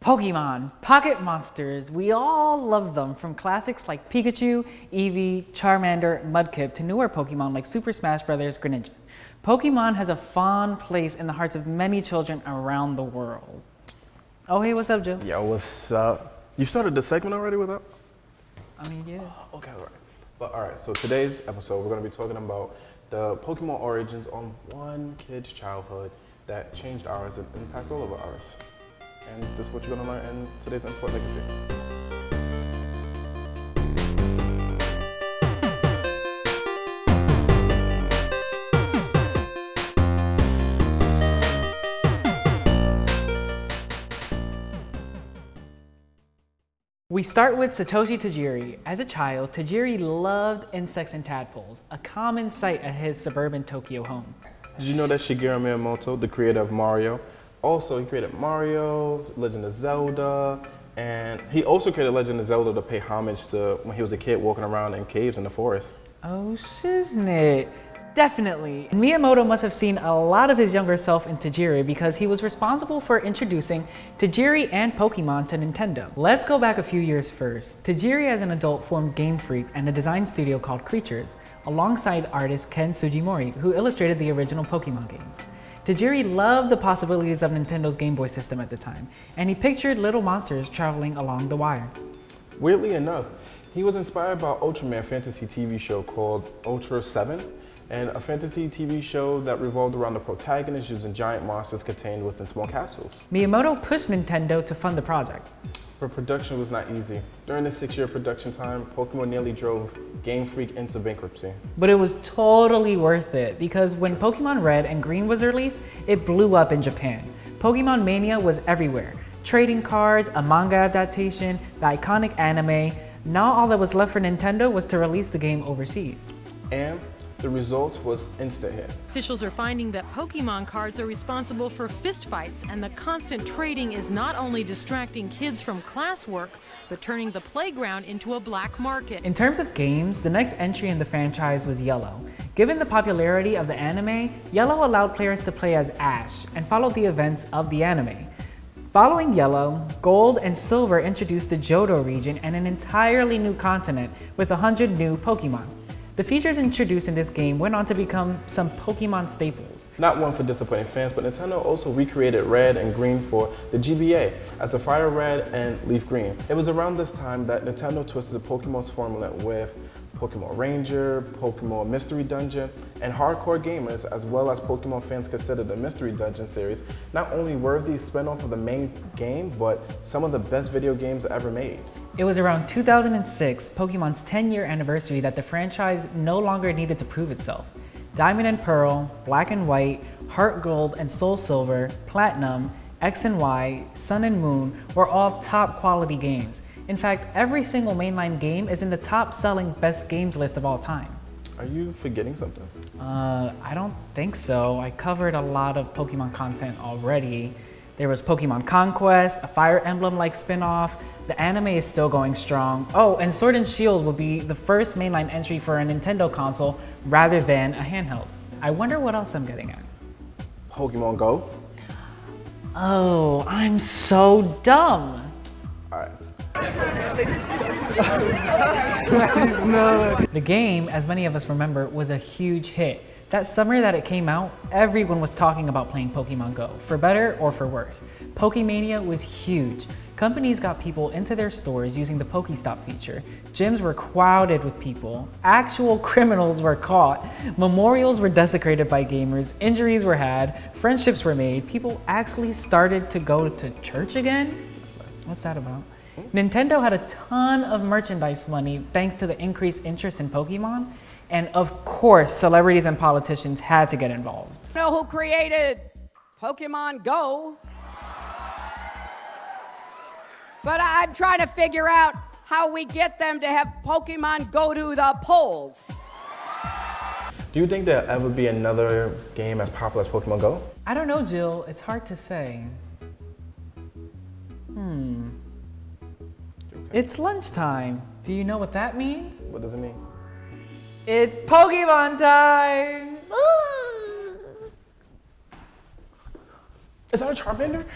Pokemon, Pocket Monsters, we all love them from classics like Pikachu, Eevee, Charmander, Mudkip to newer Pokemon like Super Smash Bros. Greninja. Pokemon has a fond place in the hearts of many children around the world. Oh hey, what's up, Joe? Yo, what's up? You started the segment already with that? I mean, yeah. Okay, all right. But all right, so today's episode, we're gonna be talking about the Pokemon origins on one kid's childhood that changed ours and impacted all of ours and this is what you're going to learn in today's Import Legacy. We start with Satoshi Tajiri. As a child, Tajiri loved insects and tadpoles, a common sight at his suburban Tokyo home. Did you know that Shigeru Miyamoto, the creator of Mario, also, he created Mario, Legend of Zelda, and he also created Legend of Zelda to pay homage to when he was a kid walking around in caves in the forest. Oh, shiznit. Definitely. Miyamoto must have seen a lot of his younger self in Tajiri because he was responsible for introducing Tajiri and Pokemon to Nintendo. Let's go back a few years first. Tajiri as an adult formed Game Freak and a design studio called Creatures, alongside artist Ken Sugimori, who illustrated the original Pokemon games. Tajiri loved the possibilities of Nintendo's Game Boy system at the time, and he pictured little monsters traveling along the wire. Weirdly enough, he was inspired by Ultraman fantasy TV show called Ultra 7, and a fantasy TV show that revolved around the protagonist using giant monsters contained within small capsules. Miyamoto pushed Nintendo to fund the project. But production was not easy. During the six-year production time, Pokemon nearly drove Game Freak into bankruptcy. But it was totally worth it because when Pokemon Red and Green was released, it blew up in Japan. Pokemon Mania was everywhere. Trading cards, a manga adaptation, the iconic anime. Now all that was left for Nintendo was to release the game overseas. And the results was instant hit. Officials are finding that Pokemon cards are responsible for fistfights, and the constant trading is not only distracting kids from classwork, but turning the playground into a black market. In terms of games, the next entry in the franchise was Yellow. Given the popularity of the anime, Yellow allowed players to play as Ash and follow the events of the anime. Following Yellow, Gold and Silver introduced the Johto region and an entirely new continent with 100 new Pokemon. The features introduced in this game went on to become some Pokemon staples. Not one for disappointing fans, but Nintendo also recreated Red and Green for the GBA as a Fire Red and Leaf Green. It was around this time that Nintendo twisted the Pokemon's formula with Pokemon Ranger, Pokemon Mystery Dungeon, and hardcore gamers, as well as Pokemon fans consider the Mystery Dungeon series not only worthy spin-off of the main game, but some of the best video games ever made. It was around 2006, Pokemon's 10-year anniversary, that the franchise no longer needed to prove itself. Diamond and Pearl, Black and White, Heart Gold and Soul Silver, Platinum, X and Y, Sun and Moon were all top quality games, in fact, every single mainline game is in the top selling best games list of all time. Are you forgetting something? Uh, I don't think so. I covered a lot of Pokemon content already. There was Pokemon Conquest, a Fire Emblem-like spin-off. The anime is still going strong. Oh, and Sword and Shield will be the first mainline entry for a Nintendo console rather than a handheld. I wonder what else I'm getting at. Pokemon Go? Oh, I'm so dumb. All right. the game, as many of us remember, was a huge hit. That summer that it came out, everyone was talking about playing Pokemon Go, for better or for worse. Pokemania was huge. Companies got people into their stores using the Pokestop feature. Gyms were crowded with people. Actual criminals were caught. Memorials were desecrated by gamers. Injuries were had. Friendships were made. People actually started to go to church again. What's that about? Nintendo had a ton of merchandise money thanks to the increased interest in Pokemon. And of course, celebrities and politicians had to get involved. Know who created Pokemon Go? But I'm trying to figure out how we get them to have Pokemon go to the polls. Do you think there'll ever be another game as popular as Pokemon Go? I don't know, Jill. It's hard to say. Hmm. It's lunchtime. Do you know what that means? What does it mean? It's Pokemon time! Is that a Charmander?